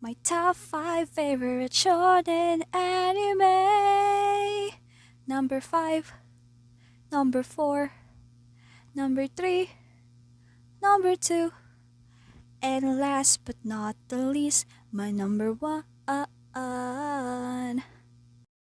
My top 5 favorite shonen anime. Number 5, number 4, number 3, number 2, and last but not the least, my number 1.